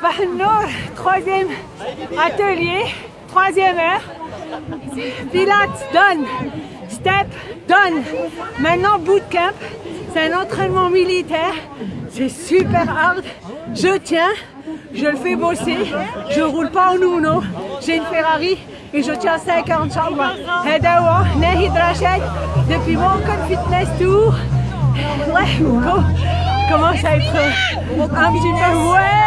Sabah Nour, troisième atelier, troisième heure. Pilates, donne, Step, donne. Maintenant, bootcamp. C'est un entraînement militaire. C'est super hard. Je tiens, je le fais bosser. Je roule pas en Uno. J'ai une Ferrari et je tiens 50 chambres. Hedawa, Nahid Rachid, depuis mon code fitness tour. Let's go. Commence à être? Un petit peu ouais.